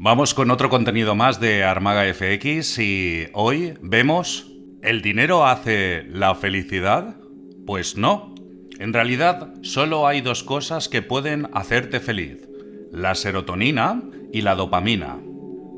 Vamos con otro contenido más de Armaga FX y hoy vemos ¿El dinero hace la felicidad? Pues no. En realidad solo hay dos cosas que pueden hacerte feliz. La serotonina y la dopamina.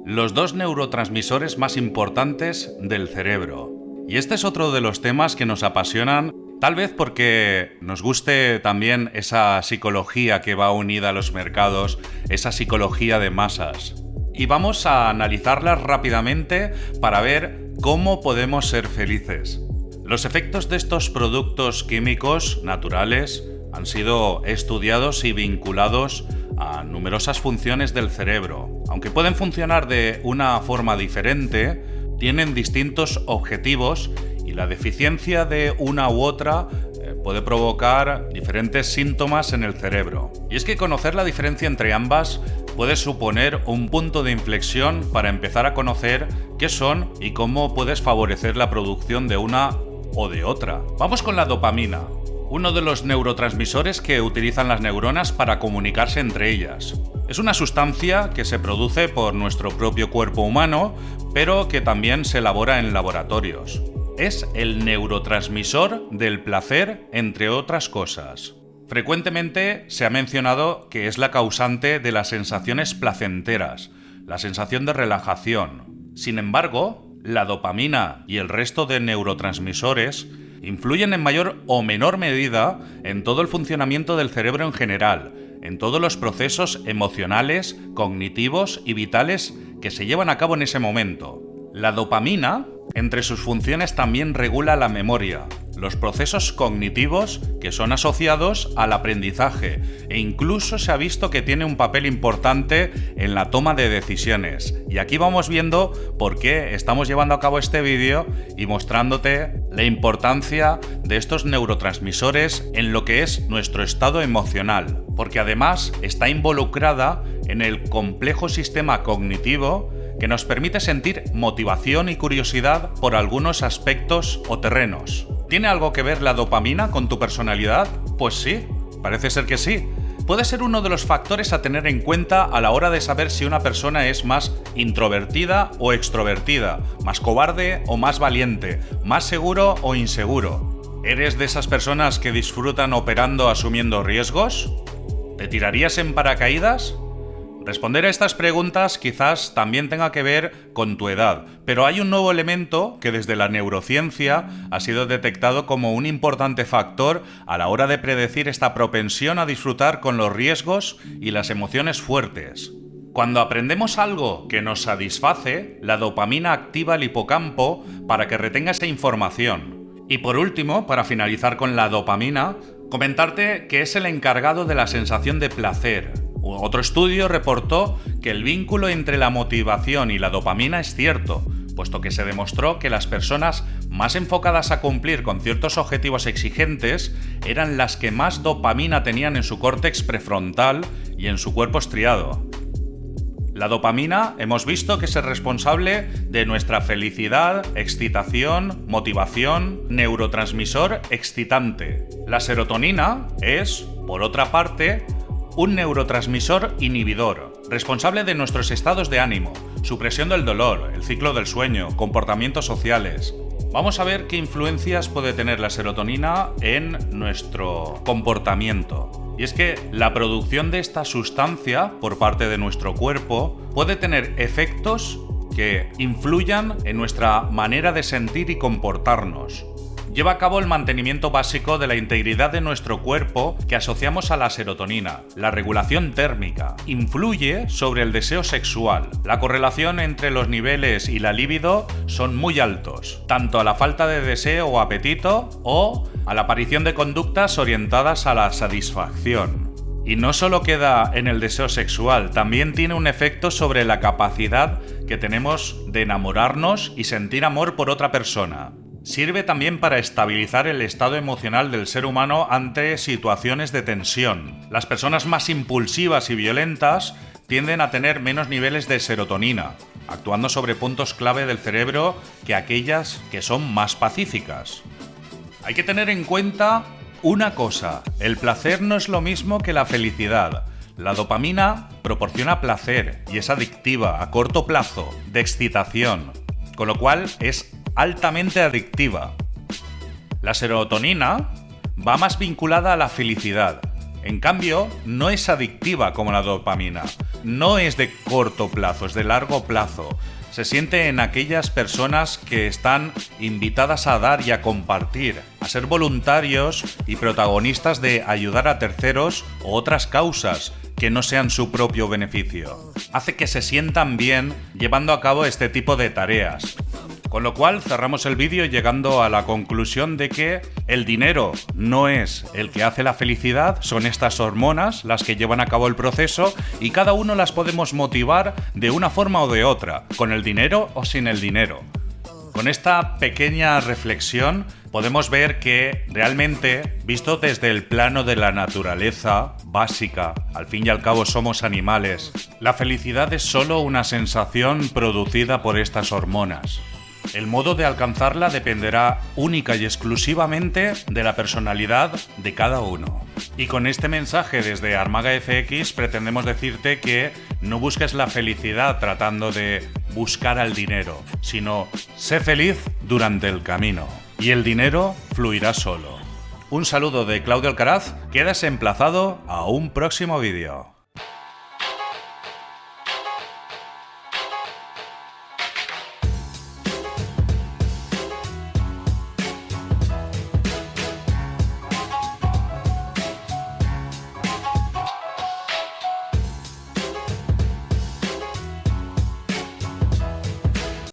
Los dos neurotransmisores más importantes del cerebro. Y este es otro de los temas que nos apasionan Tal vez porque nos guste también esa psicología que va unida a los mercados, esa psicología de masas. Y vamos a analizarlas rápidamente para ver cómo podemos ser felices. Los efectos de estos productos químicos naturales han sido estudiados y vinculados a numerosas funciones del cerebro. Aunque pueden funcionar de una forma diferente, tienen distintos objetivos y la deficiencia de una u otra eh, puede provocar diferentes síntomas en el cerebro. Y es que conocer la diferencia entre ambas puede suponer un punto de inflexión para empezar a conocer qué son y cómo puedes favorecer la producción de una o de otra. Vamos con la dopamina, uno de los neurotransmisores que utilizan las neuronas para comunicarse entre ellas. Es una sustancia que se produce por nuestro propio cuerpo humano, pero que también se elabora en laboratorios es el neurotransmisor del placer, entre otras cosas. Frecuentemente se ha mencionado que es la causante de las sensaciones placenteras, la sensación de relajación. Sin embargo, la dopamina y el resto de neurotransmisores influyen en mayor o menor medida en todo el funcionamiento del cerebro en general, en todos los procesos emocionales, cognitivos y vitales que se llevan a cabo en ese momento. La dopamina entre sus funciones también regula la memoria, los procesos cognitivos que son asociados al aprendizaje e incluso se ha visto que tiene un papel importante en la toma de decisiones. Y aquí vamos viendo por qué estamos llevando a cabo este vídeo y mostrándote la importancia de estos neurotransmisores en lo que es nuestro estado emocional, porque además está involucrada en el complejo sistema cognitivo que nos permite sentir motivación y curiosidad por algunos aspectos o terrenos. ¿Tiene algo que ver la dopamina con tu personalidad? Pues sí, parece ser que sí. Puede ser uno de los factores a tener en cuenta a la hora de saber si una persona es más introvertida o extrovertida, más cobarde o más valiente, más seguro o inseguro. ¿Eres de esas personas que disfrutan operando asumiendo riesgos? ¿Te tirarías en paracaídas? Responder a estas preguntas quizás también tenga que ver con tu edad, pero hay un nuevo elemento que desde la neurociencia ha sido detectado como un importante factor a la hora de predecir esta propensión a disfrutar con los riesgos y las emociones fuertes. Cuando aprendemos algo que nos satisface, la dopamina activa el hipocampo para que retenga esa información. Y por último, para finalizar con la dopamina, comentarte que es el encargado de la sensación de placer, otro estudio reportó que el vínculo entre la motivación y la dopamina es cierto, puesto que se demostró que las personas más enfocadas a cumplir con ciertos objetivos exigentes eran las que más dopamina tenían en su córtex prefrontal y en su cuerpo estriado. La dopamina hemos visto que es el responsable de nuestra felicidad, excitación, motivación, neurotransmisor excitante. La serotonina es, por otra parte, un neurotransmisor inhibidor, responsable de nuestros estados de ánimo, supresión del dolor, el ciclo del sueño, comportamientos sociales. Vamos a ver qué influencias puede tener la serotonina en nuestro comportamiento. Y es que la producción de esta sustancia por parte de nuestro cuerpo puede tener efectos que influyan en nuestra manera de sentir y comportarnos lleva a cabo el mantenimiento básico de la integridad de nuestro cuerpo que asociamos a la serotonina, la regulación térmica, influye sobre el deseo sexual. La correlación entre los niveles y la libido son muy altos, tanto a la falta de deseo o apetito o a la aparición de conductas orientadas a la satisfacción. Y no solo queda en el deseo sexual, también tiene un efecto sobre la capacidad que tenemos de enamorarnos y sentir amor por otra persona. Sirve también para estabilizar el estado emocional del ser humano ante situaciones de tensión. Las personas más impulsivas y violentas tienden a tener menos niveles de serotonina, actuando sobre puntos clave del cerebro que aquellas que son más pacíficas. Hay que tener en cuenta una cosa, el placer no es lo mismo que la felicidad. La dopamina proporciona placer y es adictiva a corto plazo, de excitación, con lo cual es altamente adictiva. La serotonina va más vinculada a la felicidad. En cambio, no es adictiva como la dopamina. No es de corto plazo, es de largo plazo. Se siente en aquellas personas que están invitadas a dar y a compartir, a ser voluntarios y protagonistas de ayudar a terceros o otras causas que no sean su propio beneficio. Hace que se sientan bien llevando a cabo este tipo de tareas. Con lo cual cerramos el vídeo llegando a la conclusión de que el dinero no es el que hace la felicidad, son estas hormonas las que llevan a cabo el proceso y cada uno las podemos motivar de una forma o de otra, con el dinero o sin el dinero. Con esta pequeña reflexión podemos ver que realmente, visto desde el plano de la naturaleza básica, al fin y al cabo somos animales, la felicidad es solo una sensación producida por estas hormonas. El modo de alcanzarla dependerá única y exclusivamente de la personalidad de cada uno. Y con este mensaje desde Armaga FX pretendemos decirte que no busques la felicidad tratando de buscar al dinero, sino sé feliz durante el camino. Y el dinero fluirá solo. Un saludo de Claudio Alcaraz, quedas emplazado a un próximo vídeo.